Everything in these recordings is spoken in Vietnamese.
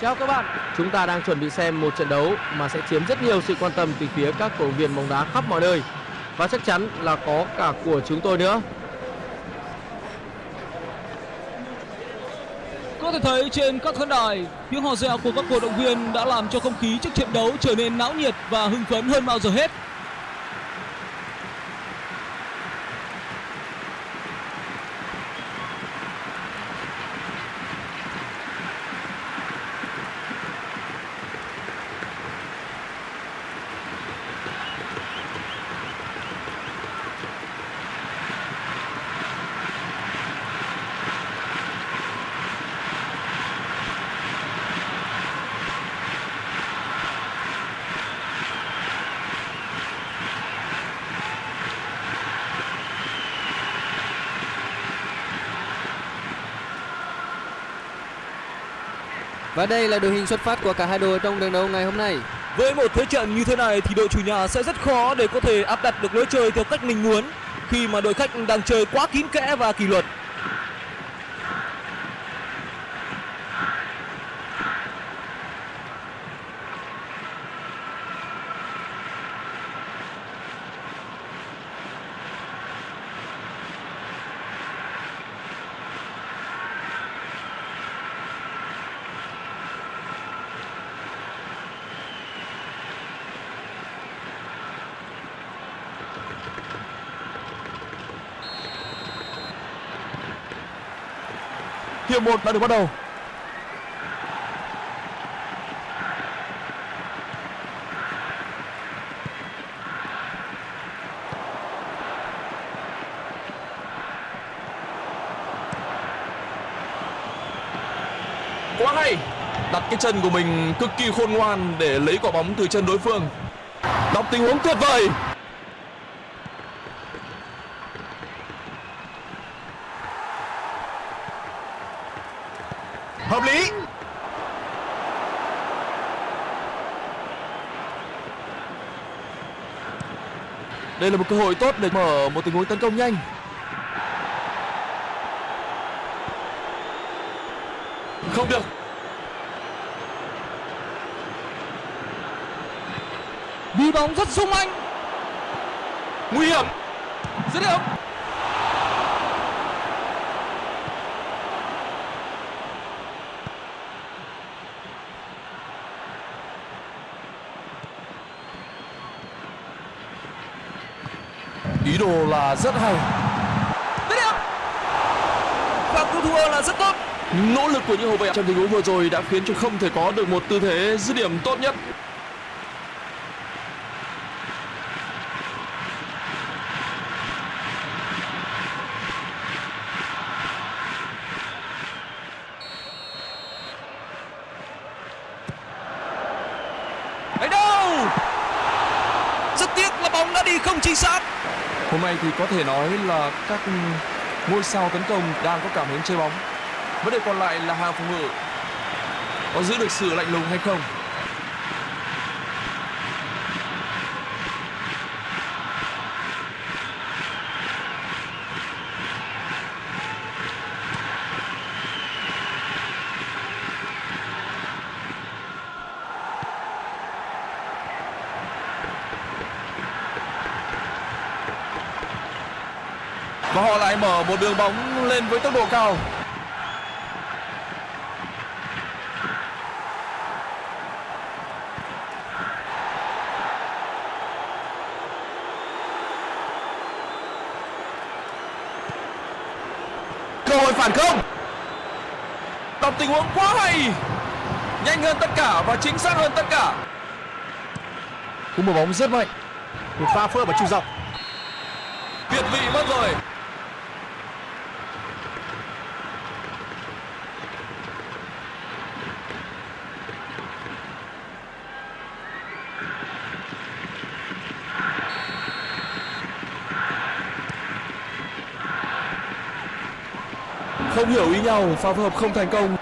Chào các bạn, chúng ta đang chuẩn bị xem một trận đấu mà sẽ chiếm rất nhiều sự quan tâm từ phía các cổ động viên bóng đá khắp mọi nơi và chắc chắn là có cả của chúng tôi nữa. Có thể thấy trên các khán đài, tiếng hò reo của các cổ động viên đã làm cho không khí trước trận đấu trở nên náo nhiệt và hưng phấn hơn bao giờ hết. Và đây là đội hình xuất phát của cả hai đội trong trận đấu ngày hôm nay. Với một thế trận như thế này thì đội chủ nhà sẽ rất khó để có thể áp đặt được lối chơi theo cách mình muốn, khi mà đội khách đang chơi quá kín kẽ và kỷ luật. Hiệp 1 đã được bắt đầu. quá hay! Đặt cái chân của mình cực kỳ khôn ngoan để lấy quả bóng từ chân đối phương. Đọc tình huống tuyệt vời! Hợp lý Đây là một cơ hội tốt để mở một tình huống tấn công nhanh. không được Đi bóng rất sung anh. nguy hiểm Dứt điểm. Rất hay. Và cú thua là rất tốt. nỗ lực của những hậu vệ trong tình huống vừa rồi đã khiến cho không thể có được một tư thế dứt điểm tốt nhất Đánh đâu? Rất tiếc là bóng đã đi không chính xác. hôm nay thì có thể nói là các ngôi sao tấn công đang có cảm hứng chơi bóng. Vấn đề còn lại là hàng phòng ngự. Có giữ được sự lạnh lùng hay không? Mở một đường bóng lên với tốc độ cao cơ hội phản công đọc tình huống quá hay nhanh hơn tất cả và chính xác hơn tất cả Cú mở bóng rất mạnh. Một pha phơ và trung dọc. việt vị nhau, pha phối hợp không thành công.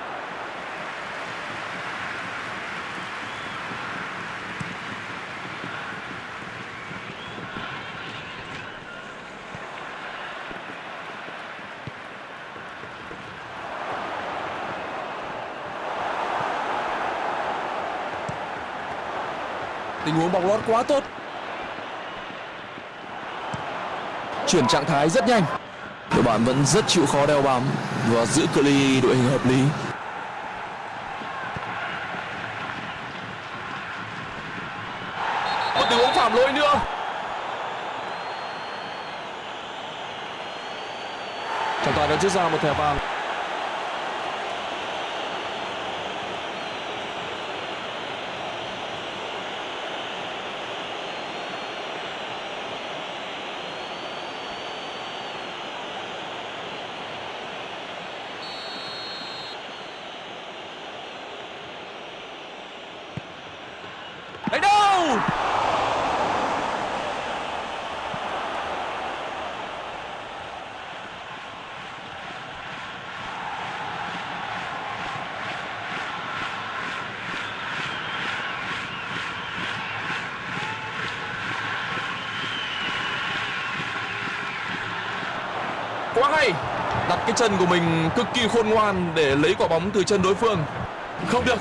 Tình huống bóng lót quá tốt. Chuyển trạng thái rất nhanh bạn vẫn rất chịu khó đeo bám và giữ cự ly đội hình hợp lý. Một tình huống phạm lỗi nữa. Trọng tài đã rút ra một thẻ vàng đánh đâu quá hay đặt cái chân của mình cực kỳ khôn ngoan để lấy quả bóng từ chân đối phương. Không được.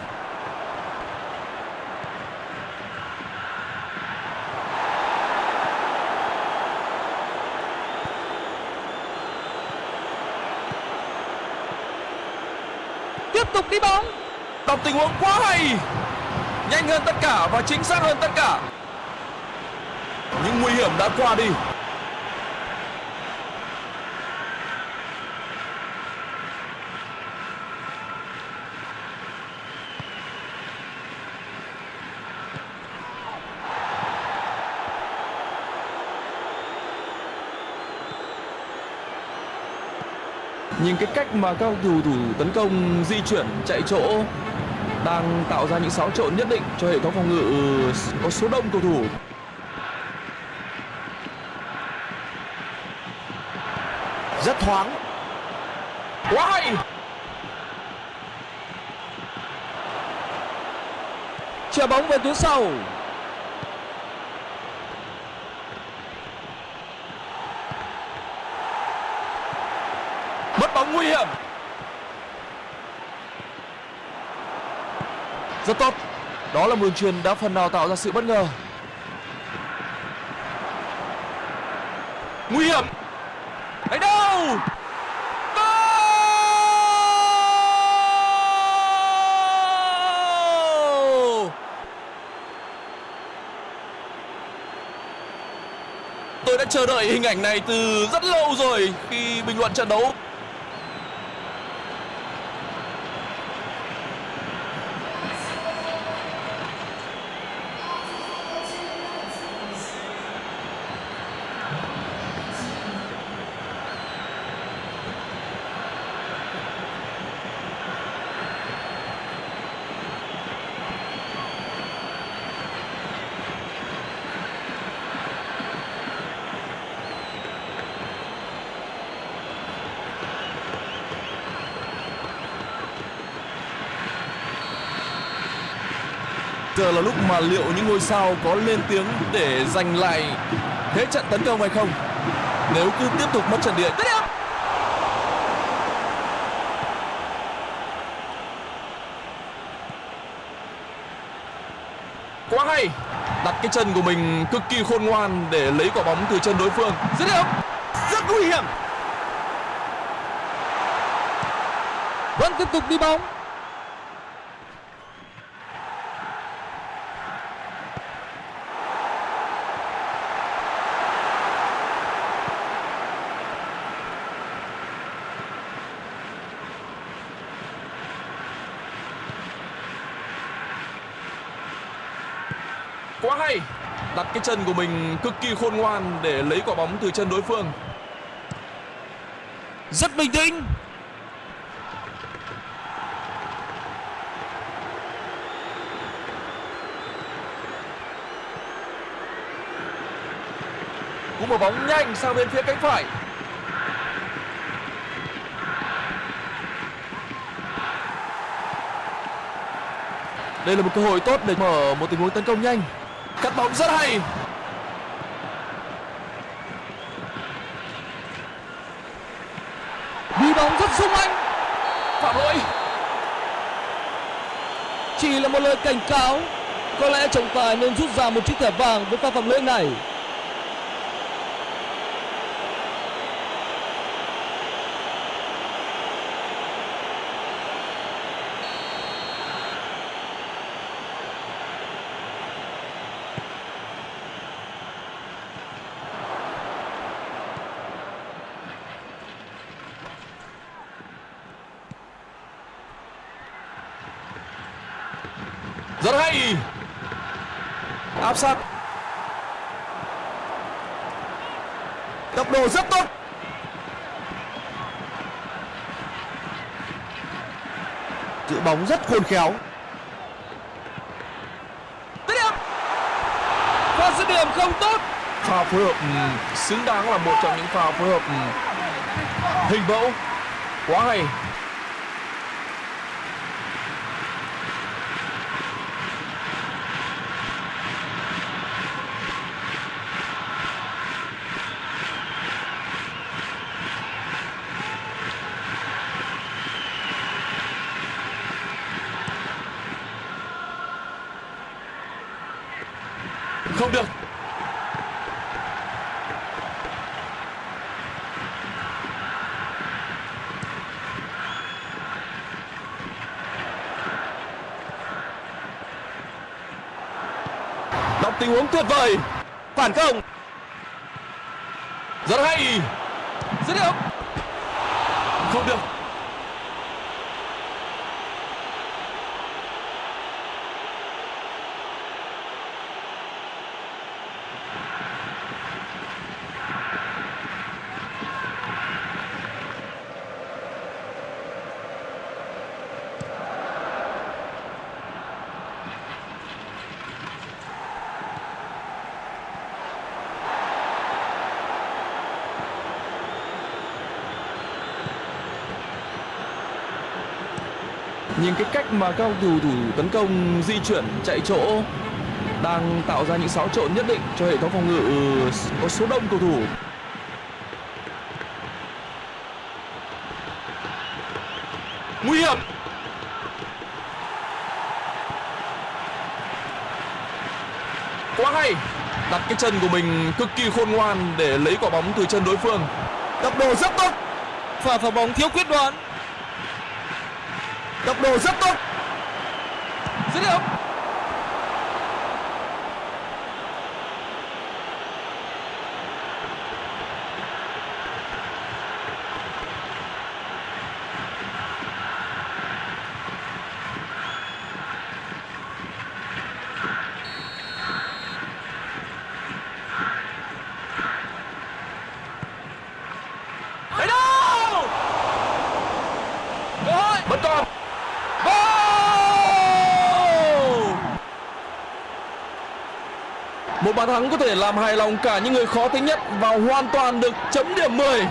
Tiếp tục đi bóng. Đọc tình huống quá hay. Nhanh hơn tất cả và chính xác hơn tất cả. Những nguy hiểm đã qua đi nhìn cái cách mà các cầu thủ tấn công di chuyển chạy chỗ đang tạo ra những xáo trộn nhất định cho hệ thống phòng ngự có số đông cầu thủ. Rất thoáng. Quá hay! Chuyền bóng về tuyến sau mất bóng nguy hiểm. Rất tốt. Đó là một đường truyền đã phần nào tạo ra sự bất ngờ. Nguy hiểm. Đánh đâu? Goal! Tôi đã chờ đợi hình ảnh này từ rất lâu rồi khi bình luận trận đấu. Giờ là lúc mà liệu những ngôi sao có lên tiếng để giành lại thế trận tấn công hay không? Nếu cứ tiếp tục mất trận địa. Quá hay. Đặt cái chân của mình cực kỳ khôn ngoan để lấy quả bóng từ chân đối phương. Dứt điểm. Rất nguy hiểm. Vẫn tiếp tục đi bóng Quá hay Đặt cái chân của mình cực kỳ khôn ngoan để lấy quả bóng từ chân đối phương. Rất bình tĩnh. Cú một bóng nhanh sang bên phía cánh phải. Đây là một cơ hội tốt để mở một tình huống tấn công nhanh Cắt bóng rất hay. Đi bóng rất sung anh. Phạm lỗi. Chỉ là một lời cảnh cáo, Có lẽ trọng tài nên rút ra một chiếc thẻ vàng với pha phạm lỗi này. Rất hay. Áp sát. tốc độ rất tốt giữ bóng rất khôn khéo Và dứt điểm không tốt. Pha phối hợp xứng đáng là một trong những pha phối hợp hình mẫu. Quá hay. Không được. Đọc tình huống tuyệt vời. Phản công. Rất hay. Dứt điểm. Không được. Nhìn cái cách mà các cầu thủ tấn công di chuyển, chạy chỗ đang tạo ra những xáo trộn nhất định cho hệ thống phòng ngự ừ, có số đông cầu thủ. Nguy hiểm. Quá hay. Đặt cái chân của mình cực kỳ khôn ngoan để lấy quả bóng từ chân đối phương. tốc độ rất tốt Pha phá bóng thiếu quyết đoán tốc rất tốt Dứt điểm. Đấy đâu! Cơ hội. Vẫn còn. Goal! Một bàn thắng có thể làm hài lòng cả những người khó tính nhất và hoàn toàn được chấm điểm 10.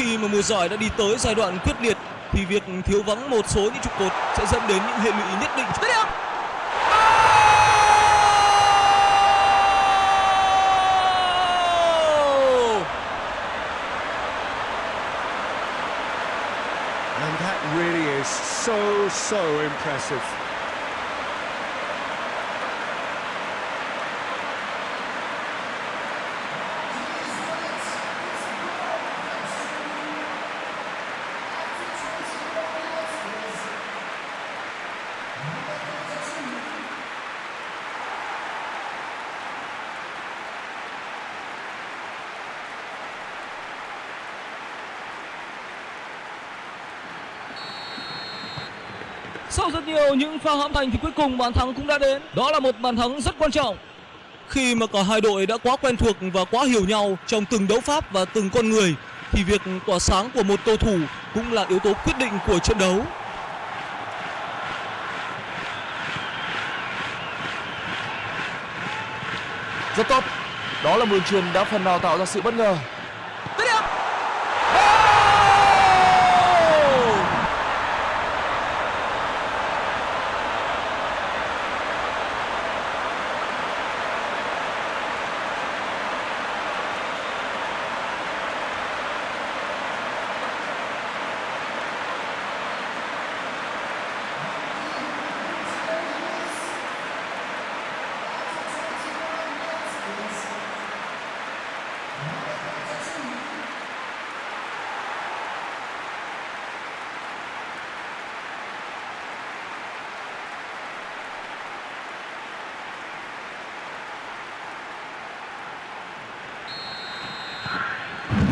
Khi mà mùa giải đã đi tới giai đoạn quyết liệt, thì việc thiếu vắng một số những trụ cột sẽ dẫn đến những hệ lụy nhất định. Dứt điểm. And that really is so so impressive nhiều những pha hãm thành thì cuối cùng bàn thắng cũng đã đến. Đó là một bàn thắng rất quan trọng. Khi mà cả hai đội đã quá quen thuộc và quá hiểu nhau trong từng đấu pháp và từng con người thì việc tỏa sáng của một cầu thủ cũng là yếu tố quyết định của trận đấu. Rất tốt. Đó là một truyền đã phần nào tạo ra sự bất ngờ.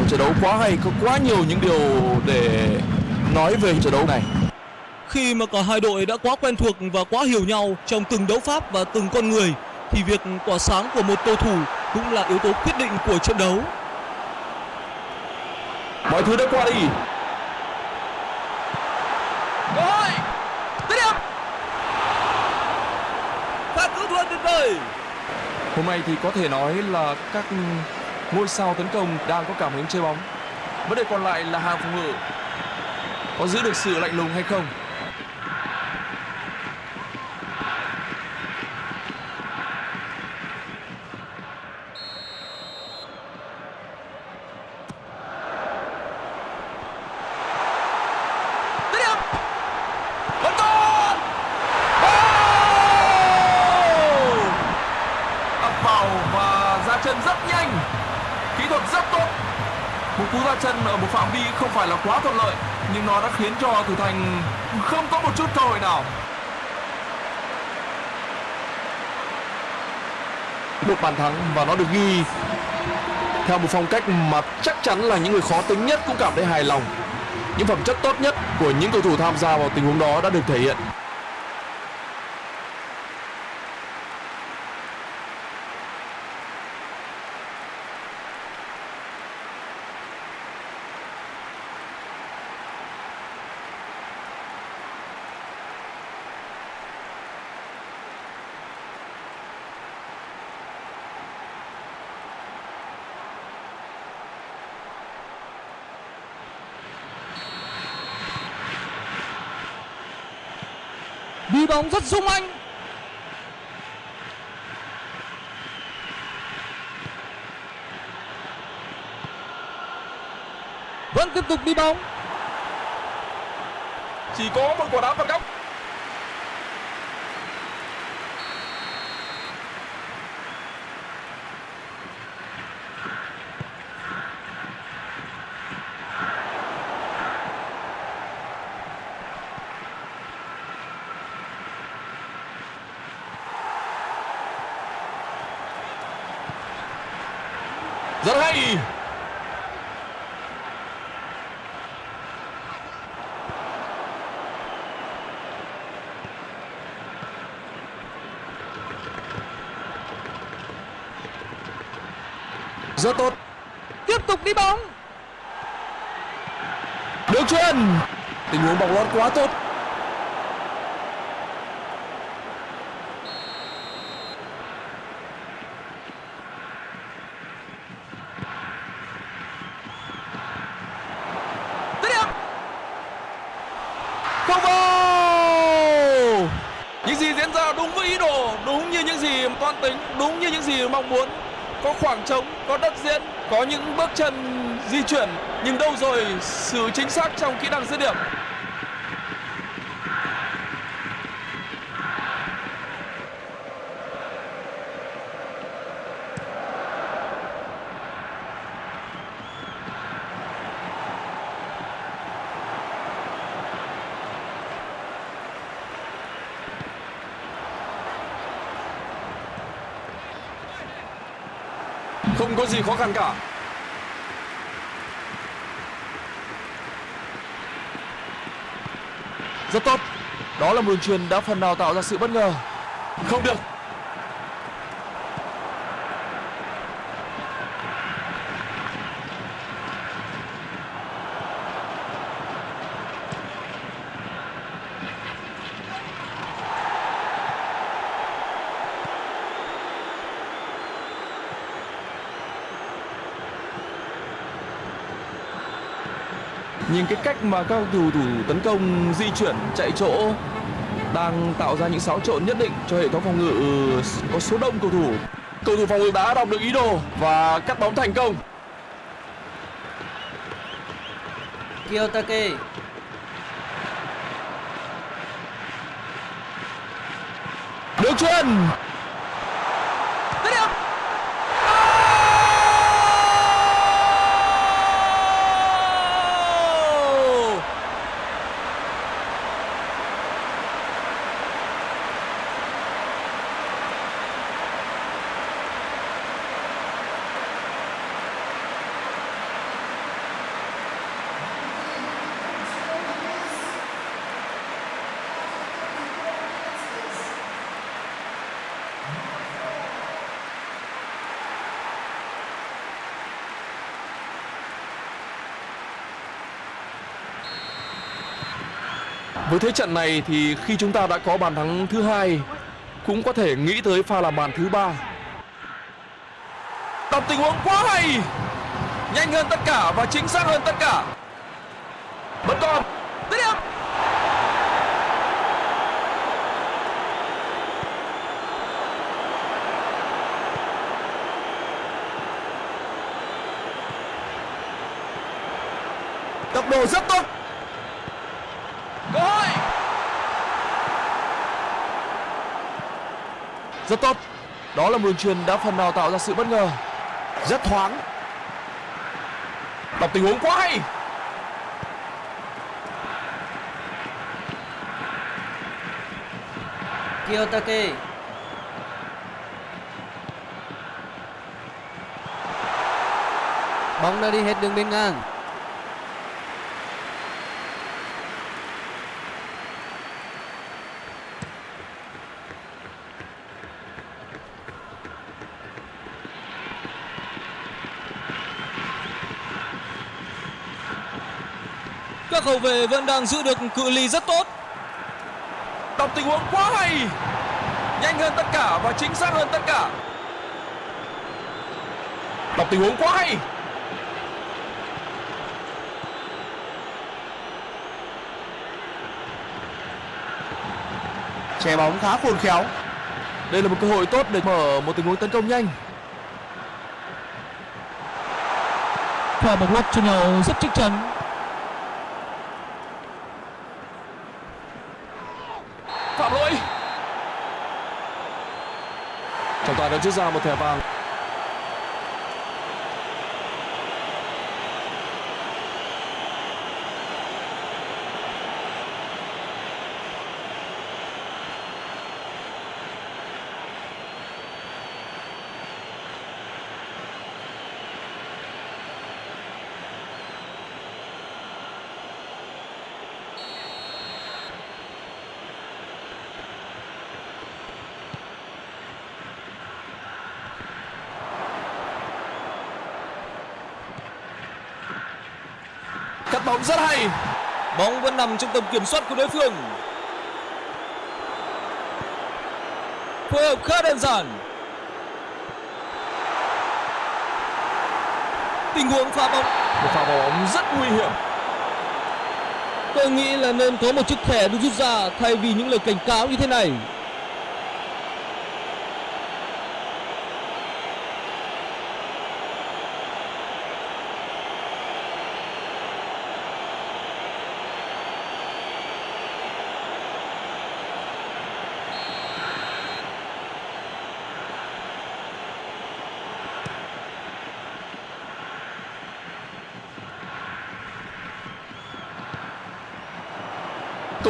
Trận đấu quá hay, có quá nhiều những điều để nói về trận đấu này. Khi mà cả hai đội đã quá quen thuộc và quá hiểu nhau trong từng đấu pháp và từng con người thì việc tỏa sáng của một cầu thủ cũng là yếu tố quyết định của trận đấu. Mọi thứ đã qua đi. Cơ hội. Dứt điểm. Pha cứu thua tuyệt vời. Hôm nay thì có thể nói là các ngôi sao tấn công đang có cảm hứng chơi bóng. Vấn đề còn lại là hàng phòng ngự có giữ được sự lạnh lùng hay không. Khiến cho thủ thành không có một chút cơ hội nào. Một bàn thắng và nó được ghi, theo một phong cách mà chắc chắn là những người khó tính nhất cũng cảm thấy hài lòng. Những phẩm chất tốt nhất của những cầu thủ tham gia vào tình huống đó đã được thể hiện. Đi bóng rất sung anh. Vẫn tiếp tục đi bóng. chỉ có một quả đá phạt góc rất hay. Rất tốt. Tiếp tục đi bóng. Được chuyền Tình huống bóng lót quá tốt Dứt điểm. Không vào Những gì diễn ra đúng với ý đồ Đúng như những gì toan tính Đúng như những gì mong muốn Có khoảng trống, có đất diễn Có những bước chân di chuyển Nhưng đâu rồi sự chính xác trong kỹ năng dứt điểm. Không có gì khó khăn cả Rất tốt Đó là một đường truyền đã phần nào tạo ra sự bất ngờ. Không được. Cách mà các cầu thủ tấn công di chuyển chạy chỗ đang tạo ra những xáo trộn nhất định cho hệ thống phòng ngự có số đông cầu thủ. Cầu thủ phòng ngự đã đọc được ý đồ và cắt bóng thành công. Kiyotake Đường truyền. Dứt điểm. Goal! Với thế trận này thì khi chúng ta đã có bàn thắng thứ hai cũng có thể nghĩ tới pha làm bàn thứ ba. Đọc tình huống quá hay, nhanh hơn tất cả và chính xác hơn tất cả. Vẫn còn, dứt điểm. Tốc độ rất tốt. Cơ hội. Rất tốt. Đó là một đường truyền đã phần nào tạo ra sự bất ngờ. Rất thoáng. Đọc tình huống quá hay. Kiyotake Bóng đã đi hết đường biên ngang hậu vệ vẫn đang giữ được cự ly rất tốt. Đọc tình huống quá hay. Nhanh hơn tất cả và chính xác hơn tất cả. Đọc tình huống quá hay. Che bóng khá khôn khéo. Đây là một cơ hội tốt để mở một tình huống tấn công nhanh. Pha bóng lót cho nhau rất chắc chắn. Phạm lỗi. Trọng đã rút ra một thẻ vàng. Bóng rất hay. Bóng vẫn nằm trong tầm kiểm soát của đối phương. Phối hợp khá đơn giản. Tình huống pha bóng Một pha bóng rất nguy hiểm. Tôi nghĩ là nên có một chiếc thẻ được rút ra thay vì những lời cảnh cáo như thế này.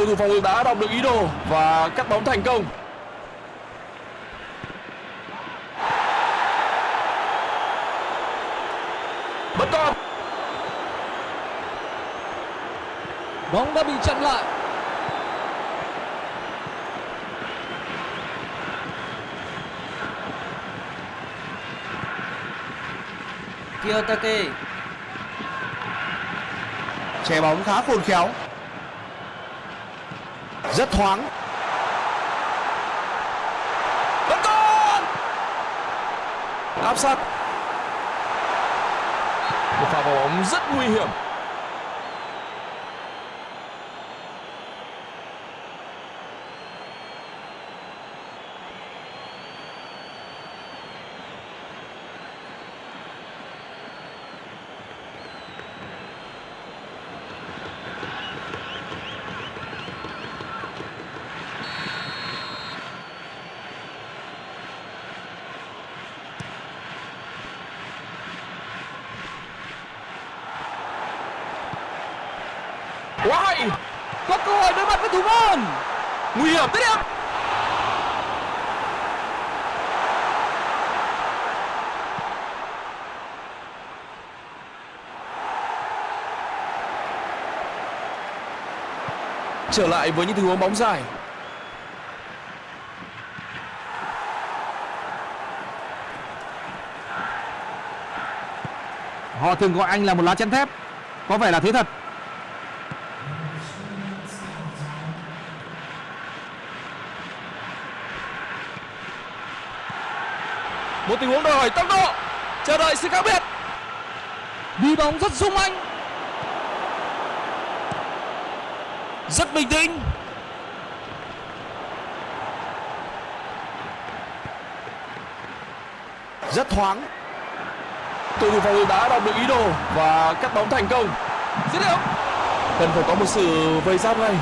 thủ phòng đã đọc được ý đồ và cắt bóng thành công. Bất con bóng đã bị chặn lại. Kiyotake. Che bóng khá khôn khéo. Rất thoáng. Vẫn còn áp sát. Một pha vào bóng rất nguy hiểm quá hay có cơ hội đối mặt với thủ môn nguy hiểm tiếp điểm trở lại với những tình huống bóng dài Họ thường gọi anh là một lá chắn thép. Có vẻ là thế thật. Một tình huống đòi hỏi tốc độ. Chờ đợi sự khác biệt. Đi bóng rất sung anh. Rất bình tĩnh. Rất thoáng. Cầu thủ phòng ngự đã đọc được ý đồ và cắt bóng thành công. Dứt điểm. Cần phải có một sự vây giáp ngay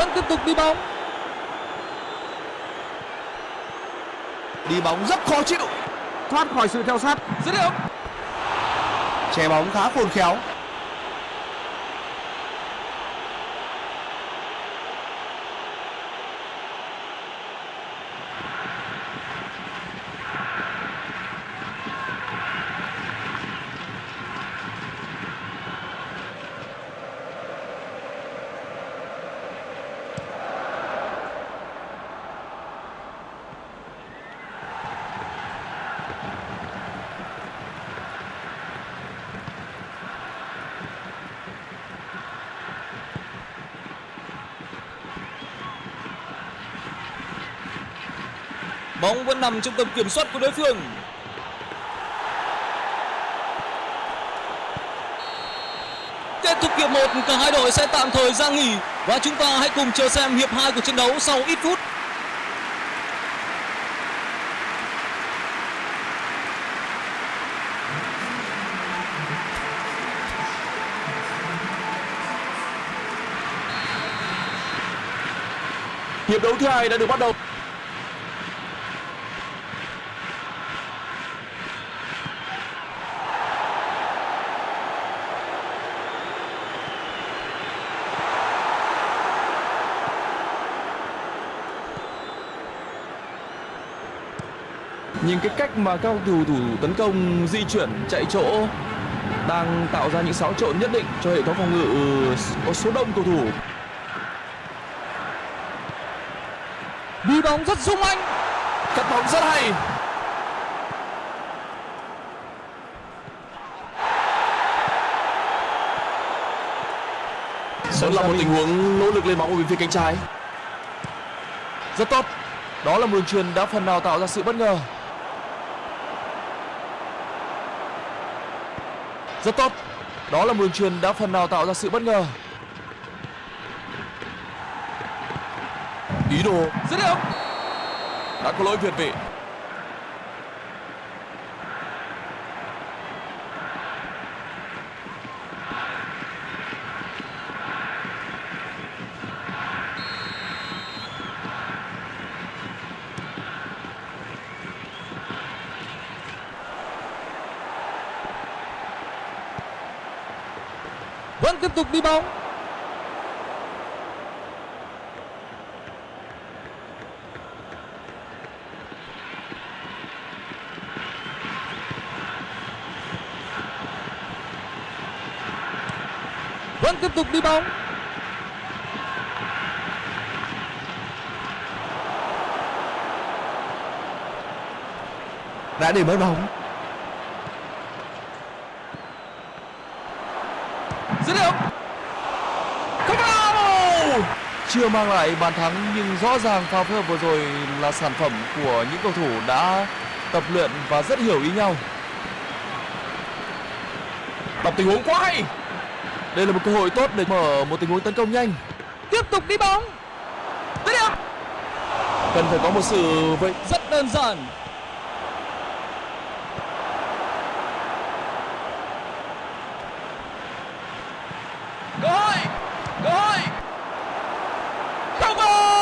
vẫn tiếp tục đi bóng. Đi bóng rất khó chịu. Thoát khỏi sự theo sát. dứt điểm. Che bóng khá khôn khéo bóng vẫn nằm trong tầm kiểm soát của đối phương. Kết thúc hiệp 1 cả hai đội sẽ tạm thời ra nghỉ và chúng ta hãy cùng chờ xem hiệp 2 của trận đấu sau ít phút. Hiệp đấu thứ hai đã được bắt đầu. Nhìn cái cách mà các cầu thủ tấn công di chuyển chạy chỗ đang tạo ra những xáo trộn nhất định cho hệ thống phòng ngự có số đông cầu thủ. Đi bóng rất sung anh. Cắt bóng rất hay. Đó là một tình huống nỗ lực lên bóng ở bên phía cánh trái. Rất tốt. Đó là một đường truyền đã phần nào tạo ra sự bất ngờ Rất tốt. Đó là một đường truyền đã phần nào tạo ra sự bất ngờ. Ý đồ. Dứt điểm. Đã có lỗi việt vị tiếp tục đi bóng. Vẫn tiếp tục đi bóng. Đã đi mới bóng chưa mang lại bàn thắng nhưng rõ ràng pha phối hợp vừa rồi là sản phẩm của những cầu thủ đã tập luyện và rất hiểu ý nhau đọc tình huống quá hay đây là một cơ hội tốt để mở một tình huống tấn công nhanh Tiếp tục đi bóng. dứt điểm cần phải có một sự vậy Rất đơn giản. cơ hội cơ hội không goal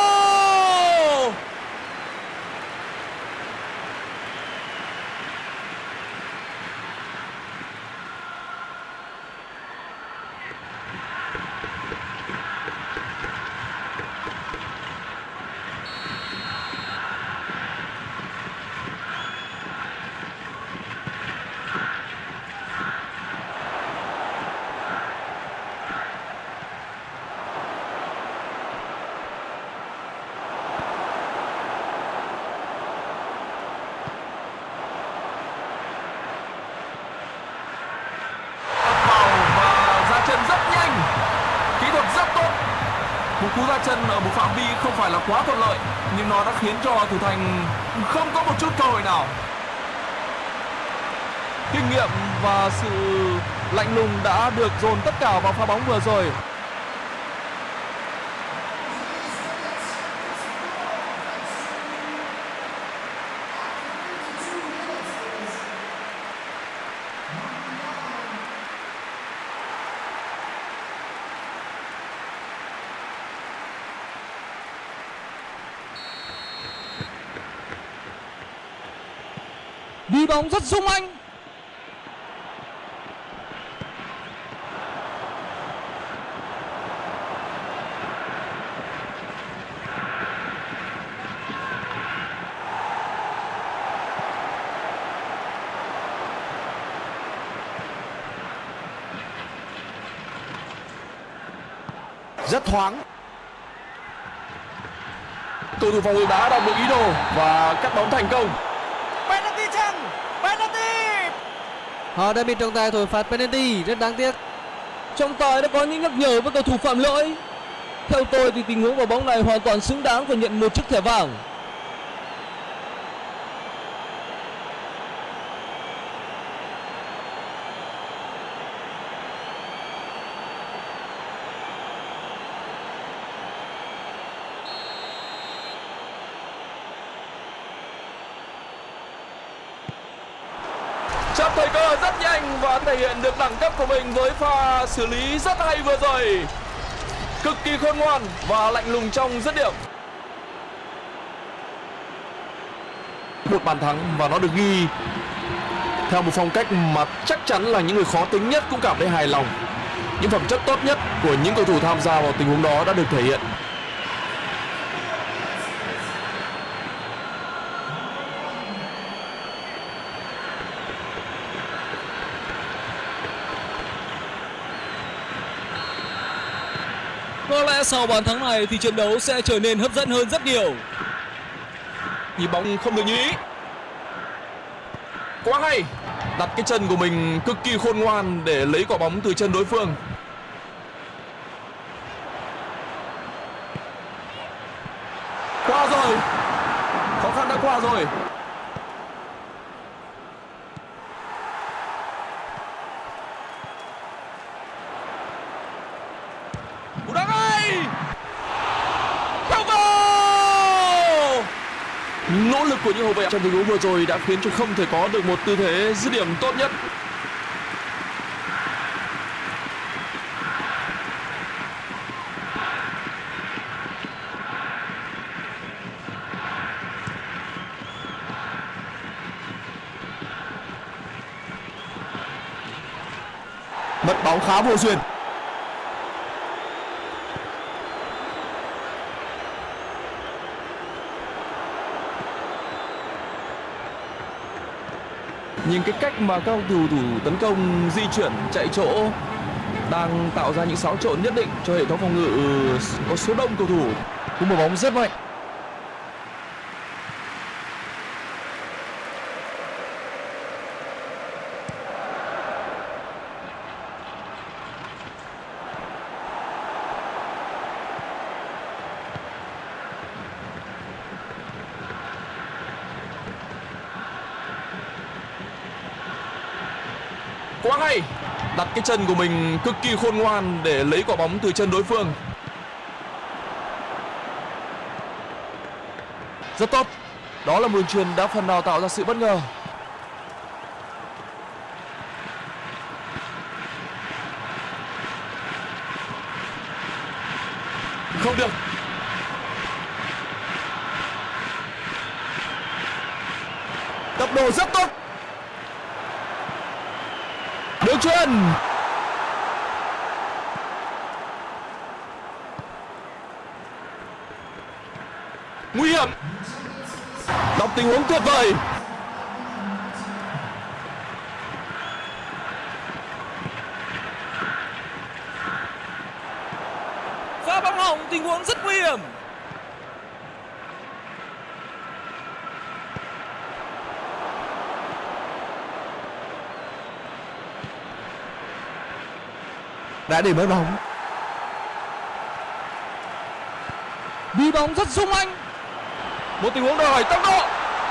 vào và ra chân rất nhanh kỹ thuật rất tốt một cú ra chân ở một phạm vi không phải là quá thuận lợi nhưng nó đã khiến cho thủ thành không có một chút cơ hội nào. Kinh nghiệm và sự lạnh lùng đã được dồn tất cả vào pha bóng vừa rồi. Đi bóng rất sung anh. rất thoáng cầu thủ phòng ngự đã đọc được ý đồ và cắt bóng thành công họ đã bị trọng tài thổi phạt penalty, rất đáng tiếc Trọng tài đã có những nhắc nhở với cầu thủ phạm lỗi. Theo tôi thì tình huống vào bóng này hoàn toàn xứng đáng và nhận một chiếc thẻ vàng. chấp thời cơ rất nhanh và thể hiện được đẳng cấp của mình với pha xử lý rất hay vừa rồi. Cực kỳ khôn ngoan và lạnh lùng trong dứt điểm. Một bàn thắng và nó được ghi. Theo một phong cách mà chắc chắn là những người khó tính nhất cũng cảm thấy hài lòng. Những phẩm chất tốt nhất của những cầu thủ tham gia vào tình huống đó đã được thể hiện. Có lẽ sau bàn thắng này thì trận đấu sẽ trở nên hấp dẫn hơn rất nhiều. nhịp bóng không được như ý. Quá hay. Đặt cái chân của mình cực kỳ khôn ngoan để lấy quả bóng từ chân đối phương qua rồi khó khăn đã qua rồi cú đá ngay không goal nỗ lực của trong tình huống vừa rồi đã khiến cho không thể có được một tư thế dứt điểm tốt nhất. Mất bóng khá vô duyên. Nhưng cái cách mà các cầu thủ tấn công, di chuyển, chạy chỗ đang tạo ra những xáo trộn nhất định cho hệ thống phòng ngự ừ, có số đông cầu thủ. Cú mở bóng rất mạnh. Quá hay. Đặt cái chân của mình cực kỳ khôn ngoan để lấy quả bóng từ chân đối phương. Rất tốt. Đó là một đường truyền đã phần nào tạo ra sự bất ngờ. Không được. Tốc độ rất tốt chuyền nguy hiểm. Đọc tình huống tuyệt vời Pha bóng hỏng tình huống rất nguy hiểm đã để mất bóng Đi bóng rất sung anh. một tình huống đòi hỏi tốc độ.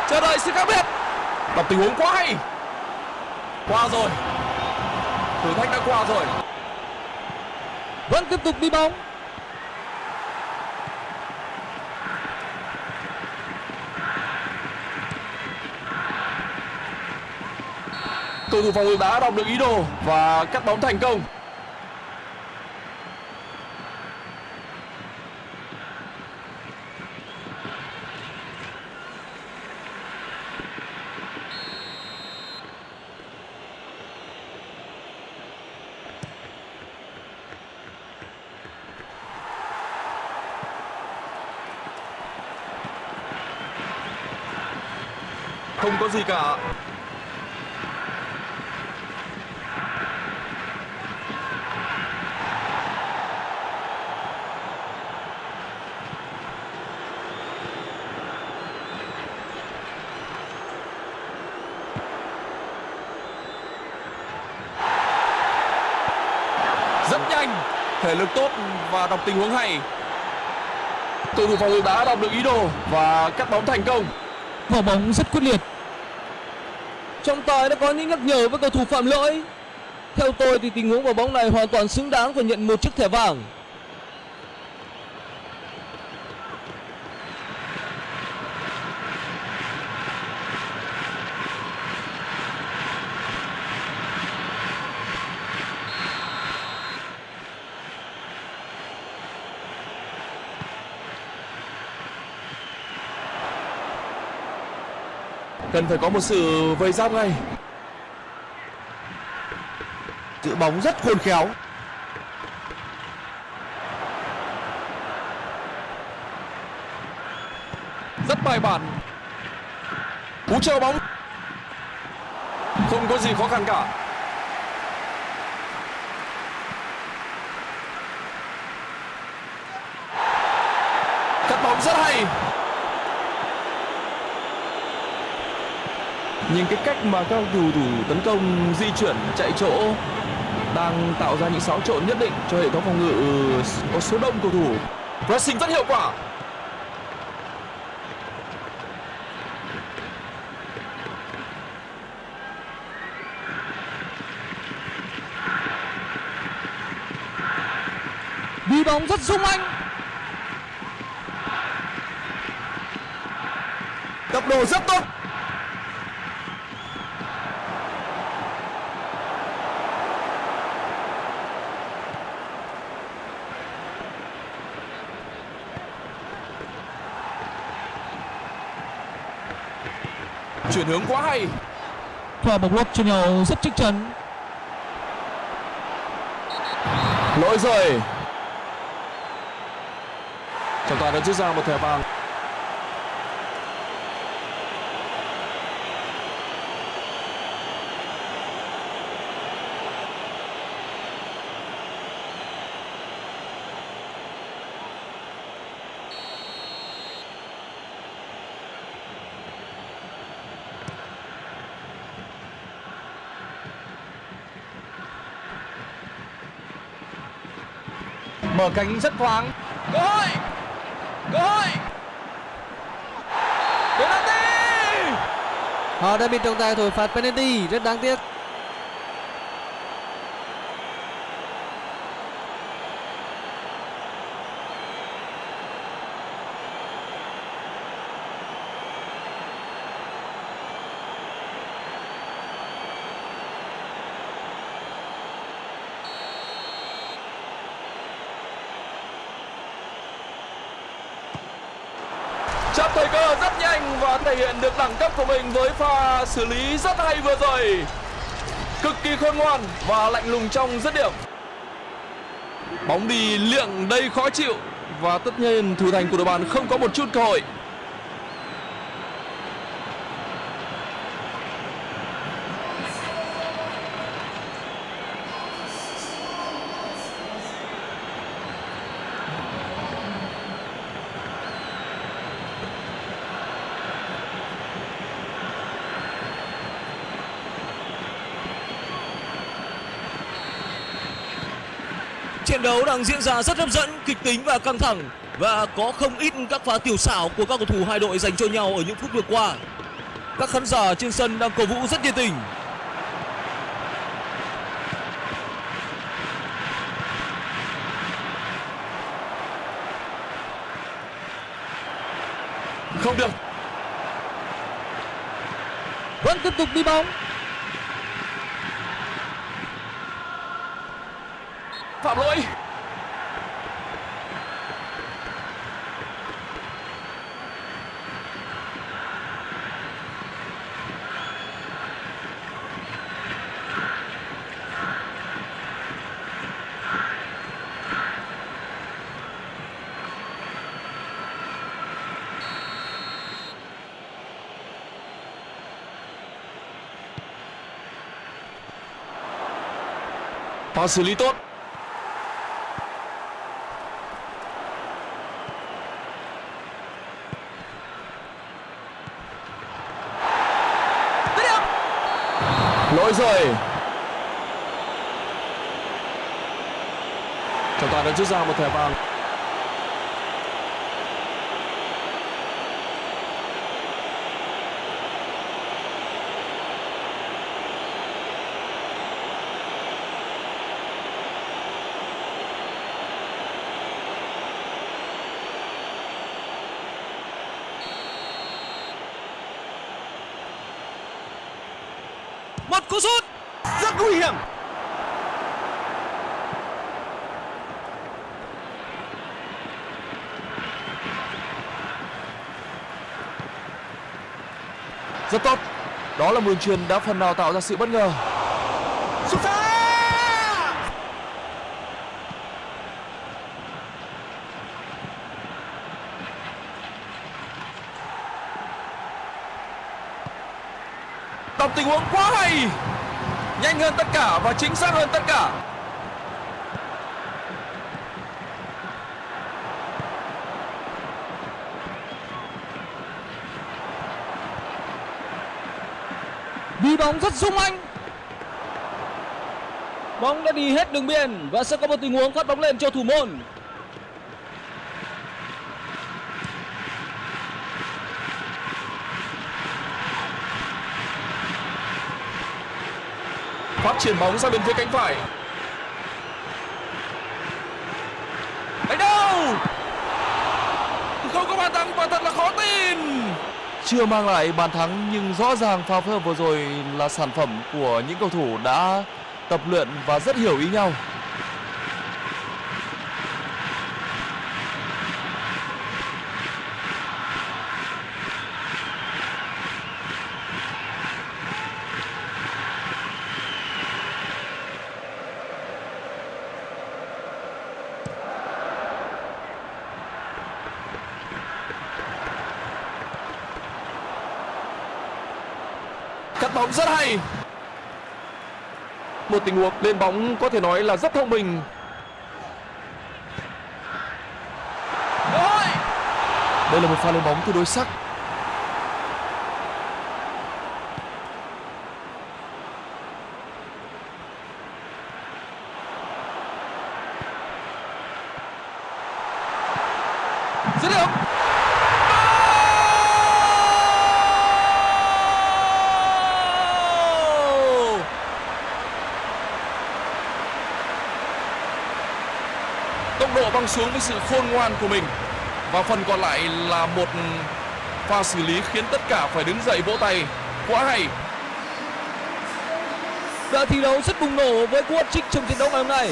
Chờ đợi sự khác biệt. Đọc tình huống quá hay. Qua rồi. Thử thách đã qua rồi. Vẫn tiếp tục đi bóng. cầu thủ phòng ngự đã đọc được ý đồ và cắt bóng thành công không có gì cả. Rất nhanh, thể lực tốt và đọc tình huống hay. Cầu thủ phòng ngự đã đọc được ý đồ và cắt bóng thành công. Quả bóng rất quyết liệt. Trọng tài đã có những nhắc nhở với cầu thủ phạm lỗi. Theo tôi thì tình huống quả bóng này hoàn toàn xứng đáng phải nhận một chiếc thẻ vàng. Cần phải có một sự vây giáp ngay. Giữ bóng rất khôn khéo. Rất bài bản. Cú treo bóng. Không có gì khó khăn cả. Cắt bóng rất hay. Nhìn cái cách mà các cầu thủ tấn công di chuyển chạy chỗ đang tạo ra những xáo trộn nhất định cho hệ thống phòng ngự có số đông cầu thủ. Pressing rất hiệu quả. Đi bóng rất sung anh. tốc độ rất tốt chuyển hướng quá hay. Pha bóng lót cho nhau rất chắc chắn. lỗi rồi. Trọng tài đã rút ra một thẻ vàng Mở cánh rất thoáng. cơ hội cơ hội penalty Họ đã bị trọng tài thổi phạt penalty rất đáng tiếc. Chấp thời cơ rất nhanh và thể hiện được đẳng cấp của mình với pha xử lý rất hay vừa rồi. Cực kỳ khôn ngoan và lạnh lùng trong dứt điểm. Bóng đi liệng đầy khó chịu và tất nhiên thủ thành của đội bạn không có một chút cơ hội. Đấu đang diễn ra rất hấp dẫn, kịch tính và căng thẳng và có không ít các pha tiểu xảo của các cầu thủ hai đội dành cho nhau ở những phút vừa qua. Các khán giả trên sân đang cổ vũ rất nhiệt tình. Không được Vẫn tiếp tục đi bóng. phạm lỗi Pha xử lý tốt. Lỗi rồi Trọng tài đã rút ra một thẻ vàng. Một cú sút. rất nguy hiểm. Rất tốt. Đó là một đường truyền đã phần nào tạo ra sự bất ngờ. Sút xa đọc tình huống quá hay nhanh hơn tất cả và chính xác hơn tất cả Đi bóng rất sung anh. Bóng đã đi hết đường biên và sẽ có một tình huống phát bóng lên cho thủ môn. Chuyển bóng sang bên phía cánh phải. Đánh đâu? Không có bàn thắng và thật là khó tin. Chưa mang lại bàn thắng nhưng rõ ràng pha phối hợp vừa rồi là sản phẩm của những cầu thủ đã tập luyện và rất hiểu ý nhau cắt bóng rất hay một tình huống. Lên bóng có thể nói là rất thông minh. Đây là một pha lên bóng tương đối sắc dứt điểm Goal! tốc độ băng xuống với sự khôn ngoan của mình. Và phần còn lại là một pha xử lý khiến tất cả phải đứng dậy vỗ tay. Quá hay. Đã thi đấu rất bùng nổ với cú hat-trick trong trận đấu ngày hôm nay.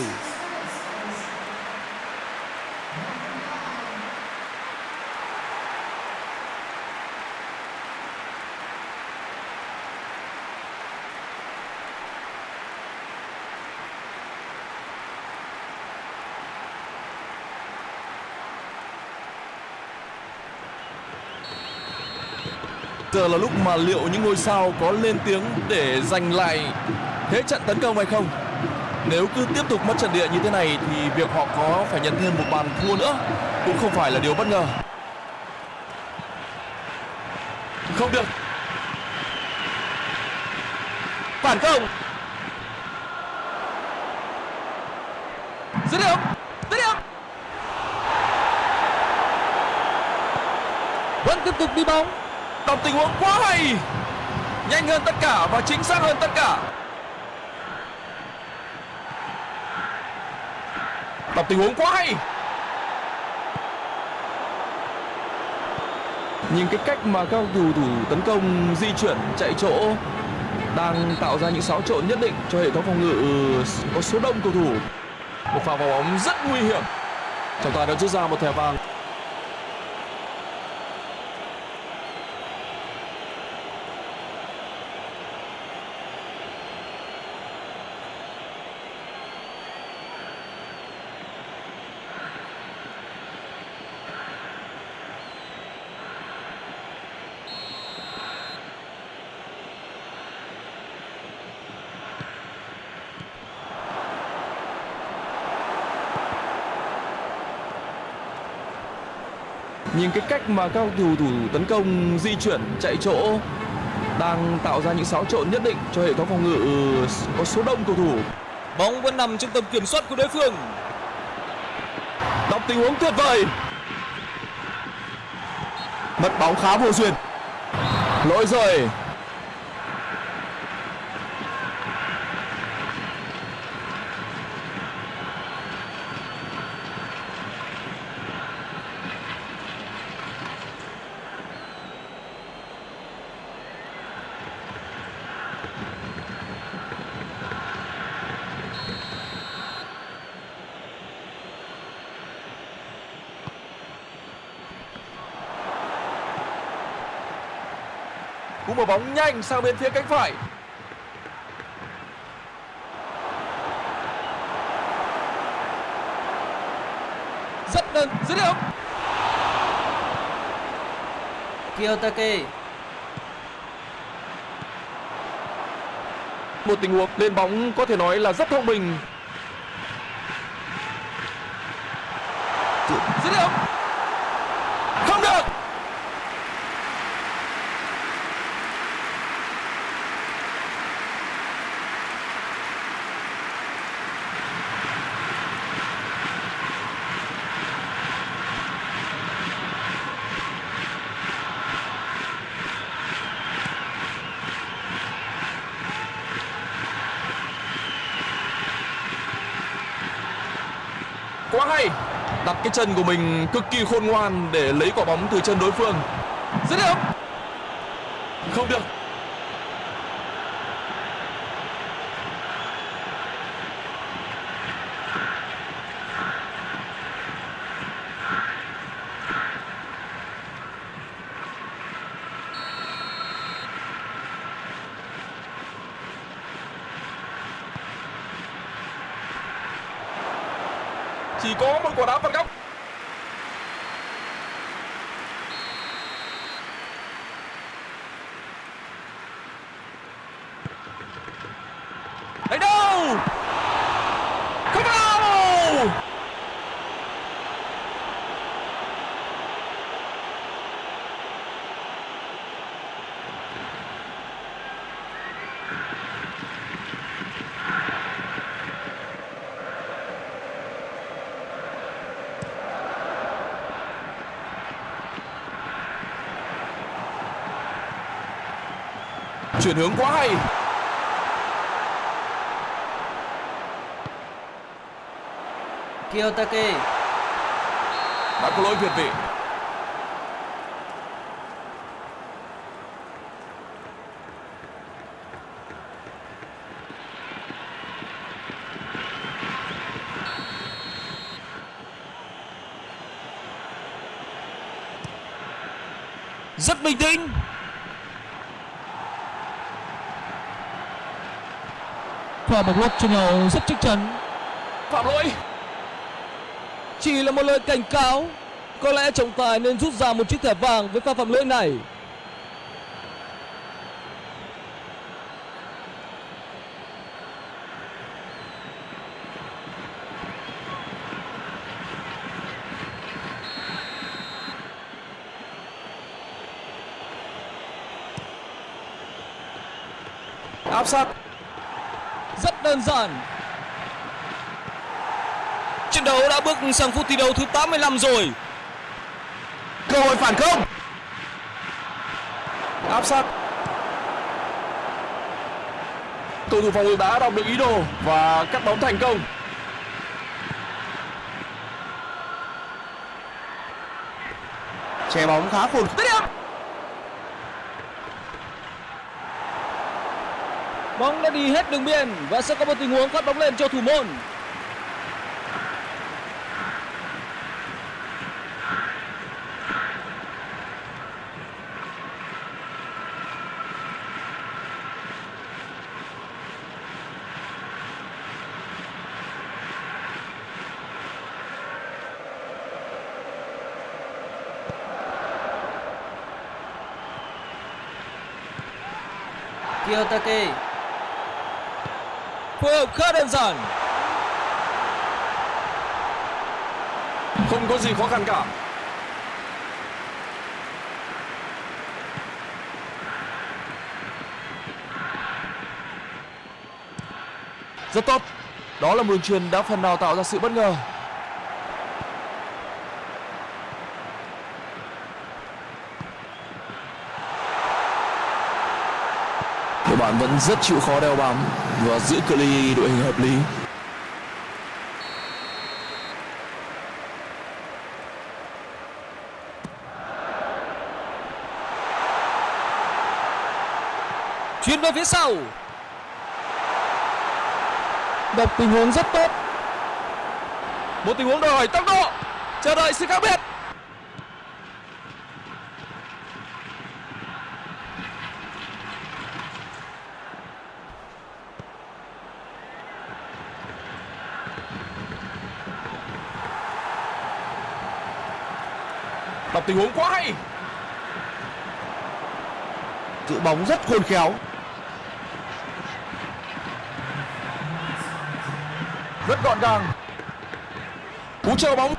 Giờ là lúc mà liệu những ngôi sao có lên tiếng để giành lại thế trận tấn công hay không? Nếu cứ tiếp tục mất trận địa như thế này thì việc họ có phải nhận thêm một bàn thua nữa cũng không phải là điều bất ngờ. Không được. Phản công. dứt điểm dứt điểm Vẫn tiếp tục đi bóng. Đọc tình huống quá hay. Nhanh hơn tất cả và chính xác hơn tất cả. Đọc tình huống quá hay. Nhìn cái cách mà các cầu thủ tấn công, di chuyển, chạy chỗ đang tạo ra những xáo trộn nhất định cho hệ thống phòng ngự, có số đông cầu thủ. Một pha vào bóng rất nguy hiểm. Trọng tài đã rút ra một thẻ vàng. Nhìn cái cách mà các cầu thủ tấn công di chuyển chạy chỗ đang tạo ra những xáo trộn nhất định cho hệ thống phòng ngự có số đông cầu thủ. Bóng vẫn nằm trong tầm kiểm soát của đối phương. Đọc tình huống tuyệt vời. Mất bóng khá vô duyên. Lỗi rồi. Mở bóng nhanh sang bên phía cánh phải. Rất đơn dứt điểm. Kiyotake Một tình huống lên bóng có thể nói là rất thông minh. dứt điểm Không được. Quá hay. Đặt cái chân của mình cực kỳ khôn ngoan để lấy quả bóng từ chân đối phương. rất đẹp Không được. Chỉ có một quả đá phạt góc. đánh đâu không vào Chuyển hướng quá hay. Kiyotake Đã có lỗi việt vị. Rất bình tĩnh. và một lỗi truyền nhau rất chắc chắn. Phạm lỗi chỉ là một lời cảnh cáo có lẽ trọng tài nên rút ra một chiếc thẻ vàng với pha phạm lỗi này. Áp sát. Rất đơn giản. Trận đấu đã bước sang phút thi đấu thứ 85 rồi. Cơ hội phản công. Áp sát. Cầu thủ phòng ngự đã đọc được ý đồ và cắt bóng thành công. Che bóng khá khôn Bóng đã đi hết đường biên Và sẽ có một tình huống phát bóng lên cho thủ môn. Kiyotake Phối hợp khá đơn giản. Không có gì khó khăn cả. Rất tốt. Đó là một đường truyền đã phần nào tạo ra sự bất ngờ. Của bạn vẫn rất chịu khó đeo bám và giữ cự ly đội hình hợp lý. Chuyên về phía sau. Đọc tình huống rất tốt. Một tình huống đòi hỏi tốc độ. Chờ đợi sự khác biệt. Tình huống quá hay. Giữ bóng rất khôn khéo. Rất gọn gàng. Cú chơi bóng.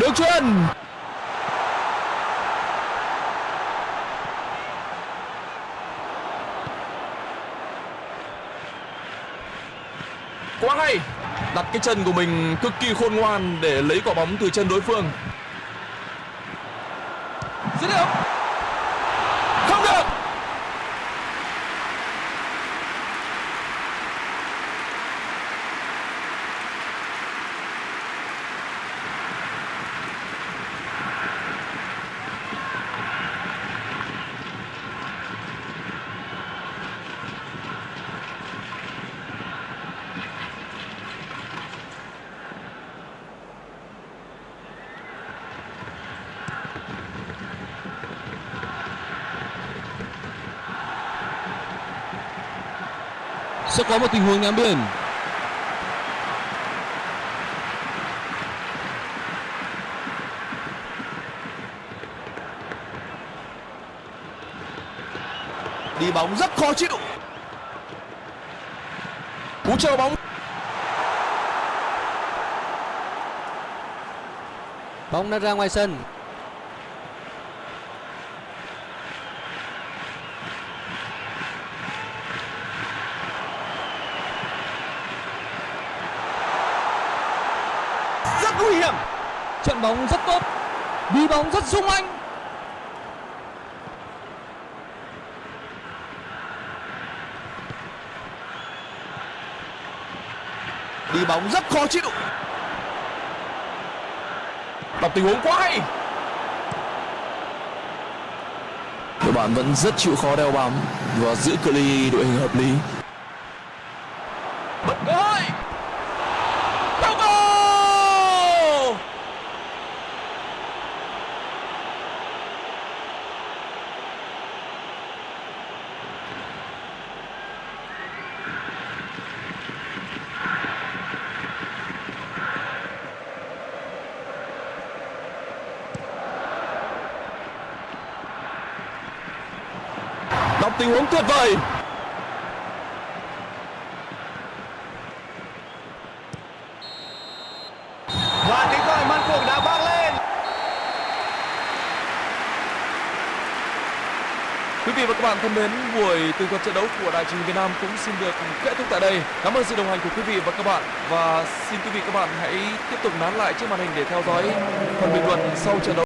Đường truyền quá hay đặt cái chân của mình cực kỳ khôn ngoan để lấy quả bóng từ chân đối phương dứt điểm không được Sẽ có một tình huống ném biển. Đi bóng rất khó chịu. Cú chờ bóng. Bóng đã ra ngoài sân Rất nguy hiểm Trận bóng rất tốt, Đi bóng rất sung anh. Đi bóng rất khó chịu. Đọc tình huống quá hay. Đội bạn vẫn rất chịu khó đeo bám và giữ cự ly đội hình hợp lý. tuyệt vời. Và tiếng còi man cuộc đã vang lên. Quý vị và các bạn thân mến, buổi tường thuật trận đấu của đài truyền hình việt nam cũng xin được kết thúc tại đây. Cảm ơn sự đồng hành của quý vị và các bạn. Và xin quý vị các bạn hãy tiếp tục nán lại trước màn hình để theo dõi phần bình luận sau trận đấu.